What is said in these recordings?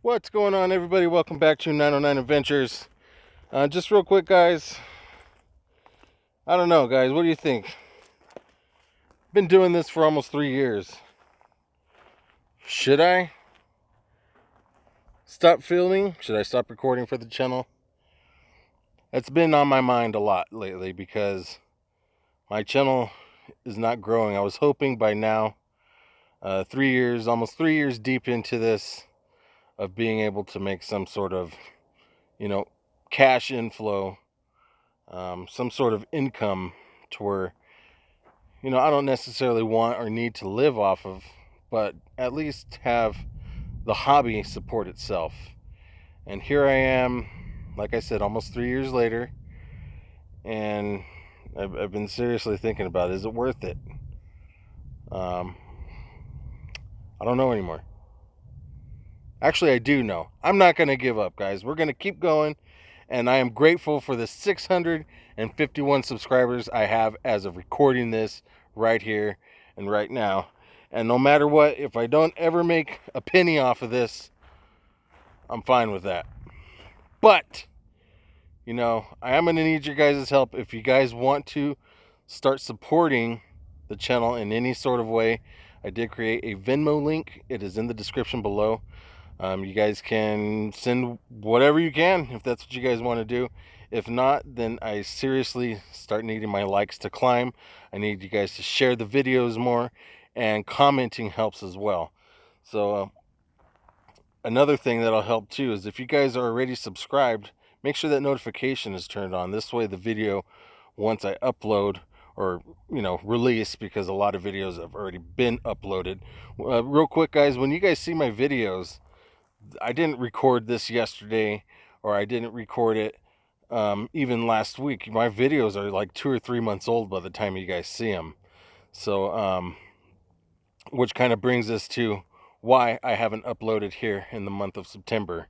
What's going on, everybody? Welcome back to 909 Adventures. Uh, just real quick, guys. I don't know, guys. What do you think? Been doing this for almost three years. Should I stop filming? Should I stop recording for the channel? It's been on my mind a lot lately because my channel is not growing. I was hoping by now, uh, three years, almost three years deep into this, of being able to make some sort of, you know, cash inflow, um, some sort of income to where, you know, I don't necessarily want or need to live off of, but at least have the hobby support itself. And here I am, like I said, almost three years later, and I've, I've been seriously thinking about is it worth it? Um, I don't know anymore. Actually, I do know. I'm not going to give up, guys. We're going to keep going. And I am grateful for the 651 subscribers I have as of recording this right here and right now. And no matter what, if I don't ever make a penny off of this, I'm fine with that. But, you know, I am going to need your guys' help if you guys want to start supporting the channel in any sort of way. I did create a Venmo link. It is in the description below. Um, you guys can send whatever you can if that's what you guys want to do. If not, then I seriously start needing my likes to climb. I need you guys to share the videos more, and commenting helps as well. So, uh, another thing that'll help too is if you guys are already subscribed, make sure that notification is turned on. This way, the video, once I upload, or you know release because a lot of videos have already been uploaded uh, real quick guys when you guys see my videos I didn't record this yesterday or I didn't record it um, even last week. My videos are like two or three months old by the time you guys see them. So, um, which kind of brings us to why I haven't uploaded here in the month of September.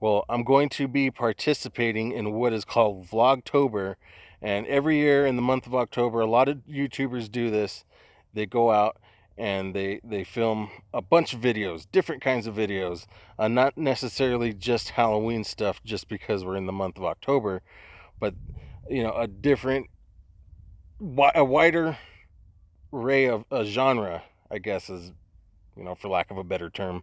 Well, I'm going to be participating in what is called Vlogtober. And every year in the month of October, a lot of YouTubers do this. They go out and they they film a bunch of videos different kinds of videos uh, not necessarily just halloween stuff just because we're in the month of october but you know a different a wider array of a genre i guess is you know for lack of a better term.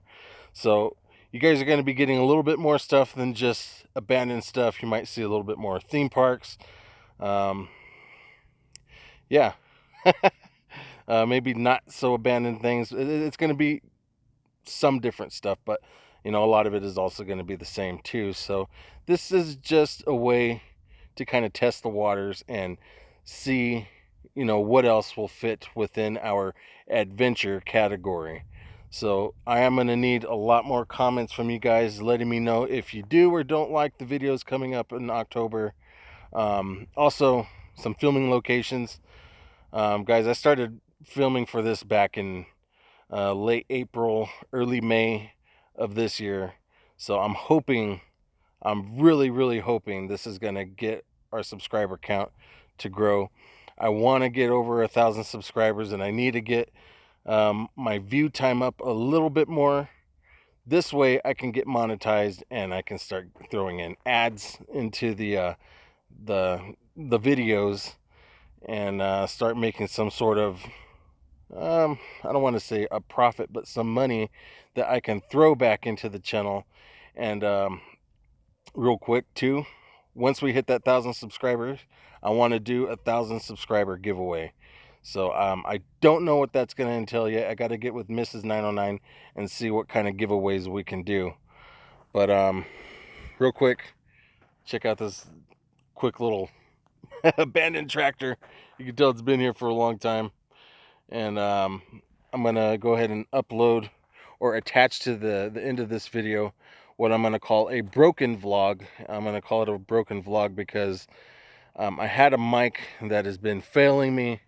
So you guys are going to be getting a little bit more stuff than just abandoned stuff. You might see a little bit more theme parks. Um yeah uh, maybe not so abandoned things. It's going to be some different stuff, but you know, a lot of it is also going to be the same too. So this is just a way to kind of test the waters and see, you know, what else will fit within our adventure category. So I am going to need a lot more comments from you guys letting me know if you do or don't like the videos coming up in October. Um, also, some filming locations. Um, guys, I started filming for this back in uh, late April, early May of this year. So I'm hoping, I'm really, really hoping this is going to get our subscriber count to grow. I want to get over a thousand subscribers and I need to get um, my view time up a little bit more. This way I can get monetized and I can start throwing in ads into the uh, the the videos and uh, start making some sort of um, I don't want to say a profit, but some money that I can throw back into the channel. And um, real quick too, once we hit that thousand subscribers, I want to do a thousand subscriber giveaway. So um, I don't know what that's going to entail yet. I got to get with Mrs. 909 and see what kind of giveaways we can do. But um, real quick, check out this quick little abandoned tractor. You can tell it's been here for a long time and um, I'm gonna go ahead and upload or attach to the the end of this video what I'm gonna call a broken vlog. I'm gonna call it a broken vlog because um, I had a mic that has been failing me.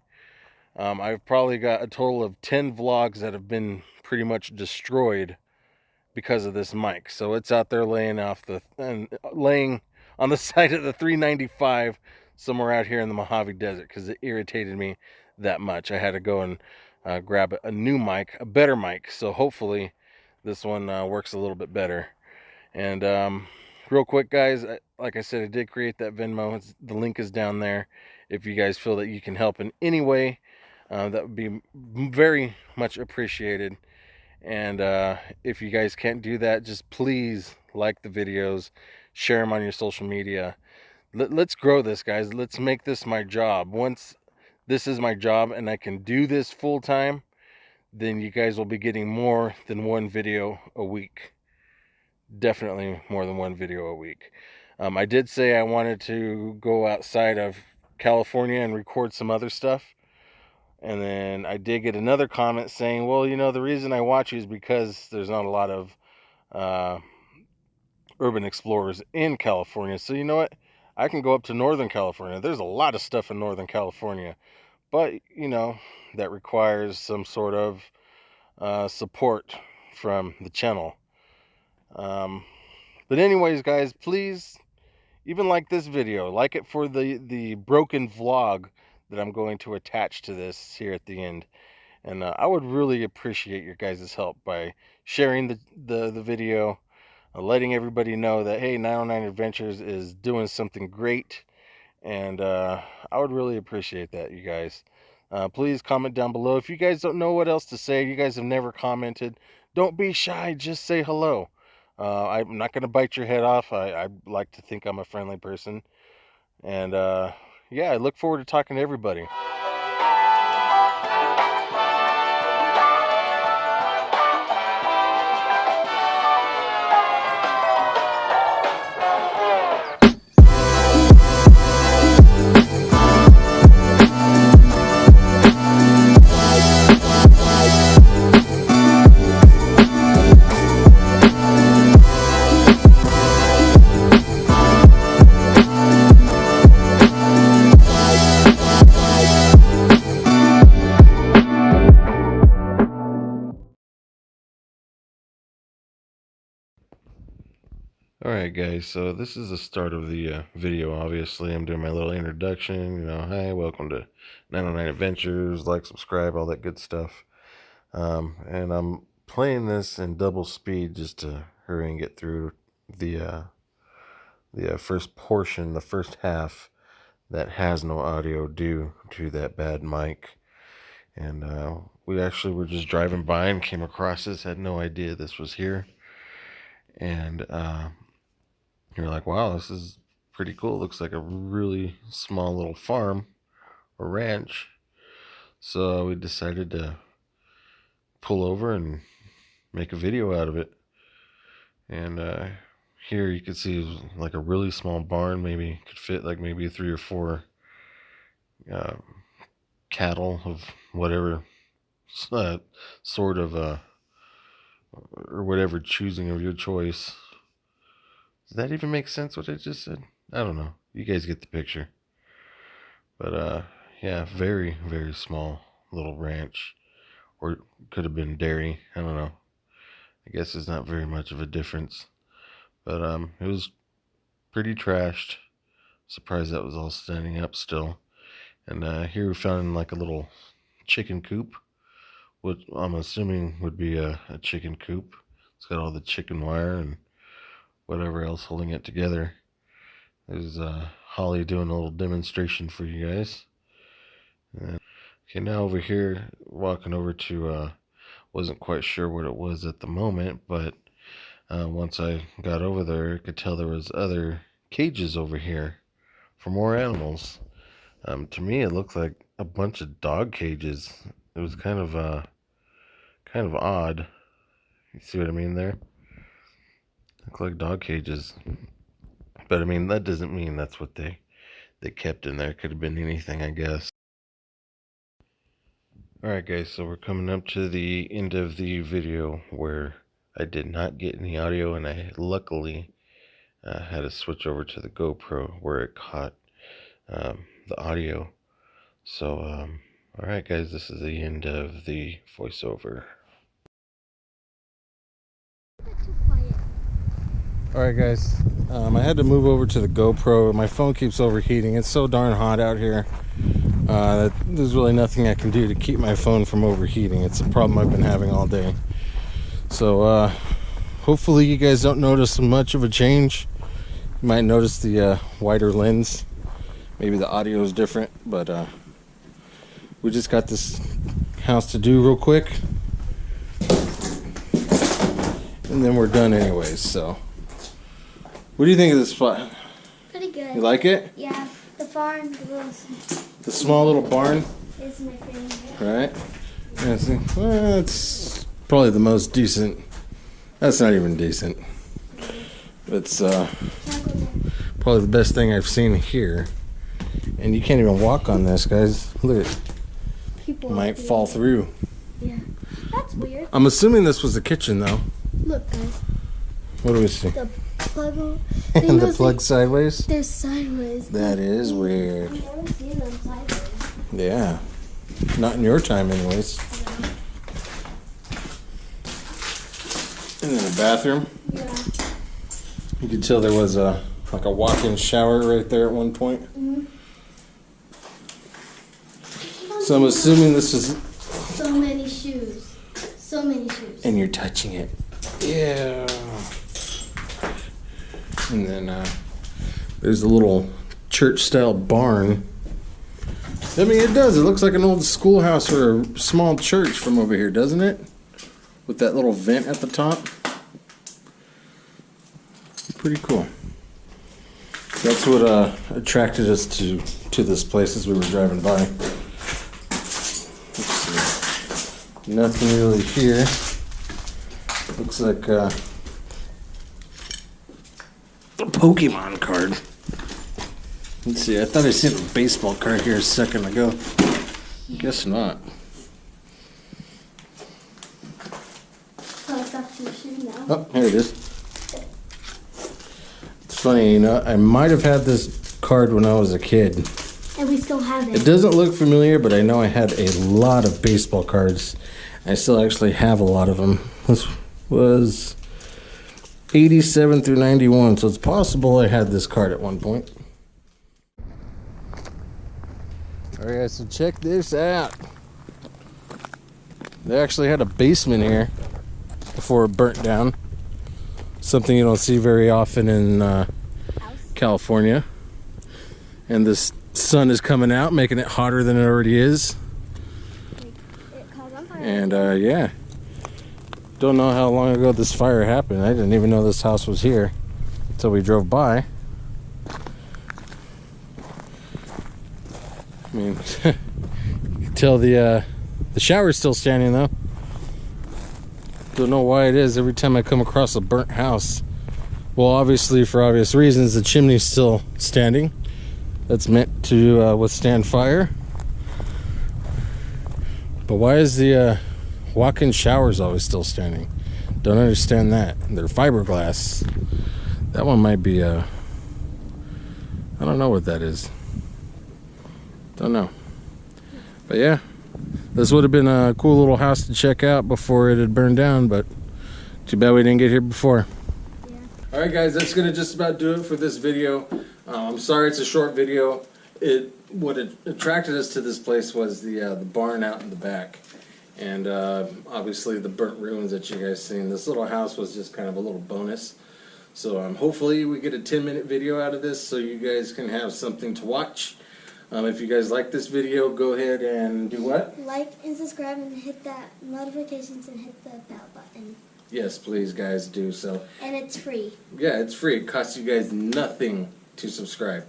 Um, I've probably got a total of 10 vlogs that have been pretty much destroyed because of this mic. So it's out there laying off the and laying on the side of the 395 somewhere out here in the Mojave Desert because it irritated me that much. I had to go and uh, grab a new mic, a better mic. So hopefully this one uh, works a little bit better. And um, real quick, guys, like I said, I did create that Venmo. It's, the link is down there. If you guys feel that you can help in any way, uh, that would be very much appreciated. And uh, if you guys can't do that, just please like the videos, share them on your social media. Let, let's grow this, guys. Let's make this my job. Once this is my job and I can do this full time, then you guys will be getting more than one video a week. Definitely more than one video a week. Um, I did say I wanted to go outside of California and record some other stuff. And then I did get another comment saying, well, you know, the reason I watch you is because there's not a lot of uh, urban explorers in California. So, you know what? I can go up to Northern California. There's a lot of stuff in Northern California. But, you know, that requires some sort of uh, support from the channel. Um, but anyways, guys, please, even like this video, like it for the, the broken vlog that I'm going to attach to this here at the end. And uh, I would really appreciate your guys' help by sharing the, the, the video, letting everybody know that, hey, 909 Adventures is doing something great. And uh, I would really appreciate that, you guys. Uh, please comment down below. If you guys don't know what else to say, you guys have never commented, don't be shy. Just say hello. Uh, I'm not going to bite your head off. I, I like to think I'm a friendly person. And uh, yeah, I look forward to talking to everybody. Alright guys, so this is the start of the uh, video, obviously. I'm doing my little introduction, you know, hi, welcome to 909 Adventures, like, subscribe, all that good stuff. Um, and I'm playing this in double speed just to hurry and get through the, uh, the uh, first portion, the first half that has no audio due to that bad mic. And uh, we actually were just driving by and came across this, had no idea this was here. And uh, you're like, wow, this is pretty cool. It looks like a really small little farm or ranch. So we decided to pull over and make a video out of it. And uh, here you can see like a really small barn, maybe could fit like maybe three or four uh, cattle of whatever uh, sort of uh, or whatever choosing of your choice does that even make sense what I just said? I don't know. You guys get the picture. But uh yeah, very, very small little ranch. Or could have been dairy. I don't know. I guess it's not very much of a difference. But um it was pretty trashed. Surprised that was all standing up still. And uh here we found like a little chicken coop. What I'm assuming would be a, a chicken coop. It's got all the chicken wire and whatever else holding it together. There's uh, Holly doing a little demonstration for you guys. And, okay, now over here, walking over to, uh, wasn't quite sure what it was at the moment, but uh, once I got over there, I could tell there was other cages over here for more animals. Um, to me, it looked like a bunch of dog cages. It was kind of, uh, kind of odd. You see what I mean there? Like dog cages. But I mean, that doesn't mean that's what they they kept in there. Could have been anything, I guess. Alright guys, so we're coming up to the end of the video where I did not get any audio and I luckily uh, had to switch over to the GoPro where it caught um, the audio. So, um, alright guys, this is the end of the voiceover. Alright guys, um, I had to move over to the GoPro. My phone keeps overheating. It's so darn hot out here. Uh, that there's really nothing I can do to keep my phone from overheating. It's a problem I've been having all day. So uh, hopefully you guys don't notice much of a change. You might notice the uh, wider lens. Maybe the audio is different, but uh, we just got this house to do real quick. And then we're done anyways, so. What do you think of this spot? Pretty good. You like it? Yeah, the barn the little, The small little barn, is my favorite. right? Yeah, well, it's probably the most decent. That's not even decent. It's uh, probably the best thing I've seen here. And you can't even walk on this, guys. Look, it People might fall through. Yeah, that's weird. I'm assuming this was the kitchen, though. Look, guys, What do we see? the plug. And the plug be- sideways. They're sideways. That is weird. I've never seen them sideways. Yeah. Not in your time, anyways. And then the bathroom. Yeah. You could tell there was a like a walk-in shower right there at one point. Mhm. So I'm assuming this is. So many shoes. So many shoes. And you're touching it. Yeah. And then uh, there's a little church-style barn. I mean, it does. It looks like an old schoolhouse or a small church from over here, doesn't it? With that little vent at the top. Pretty cool. That's what uh, attracted us to to this place as we were driving by. Nothing really here. Looks like uh, a Pokemon card. Let's see. I thought I seen a baseball card here a second ago. Guess not. It's up to your shoe now. Oh, here it is. It's funny, you know, I might have had this card when I was a kid. And we still have It it. doesn't look familiar, but I know I had a lot of baseball cards. I still actually have a lot of them. This was 87 through 91, so it's possible I had this card at one point. Alright, guys, so check this out. They actually had a basement here before it burnt down. Something you don't see very often in uh, California. And this sun is coming out, making it hotter than it already is. It caught on fire. And uh, yeah, don't know how long ago this fire happened. I didn't even know this house was here until we drove by. I mean, you can tell the uh, the shower's still standing though. Don't know why it is. Every time I come across a burnt house, well, obviously for obvious reasons, the chimney's still standing. That's meant to uh, withstand fire. But why is the uh, walk-in showers always still standing? Don't understand that. They're fiberglass. That one might be uh I don't know what that is. Don't know. But yeah, this would have been a cool little house to check out before it had burned down, but too bad we didn't get here before. Yeah. All right, guys, that's gonna just about do it for this video. Uh, I'm sorry it's a short video. It what attracted us to this place was the uh, the barn out in the back, and uh, obviously the burnt ruins that you guys seen. This little house was just kind of a little bonus. So um, hopefully we get a 10 minute video out of this so you guys can have something to watch. Um, if you guys like this video, go ahead and do what? Like and subscribe and hit that notifications and hit the bell button. Yes, please, guys, do so. And it's free. Yeah, it's free. It costs you guys nothing to subscribe.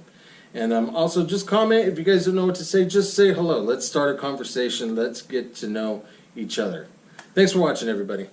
And um, also, just comment if you guys don't know what to say. Just say hello. Let's start a conversation. Let's get to know each other. Thanks for watching, everybody.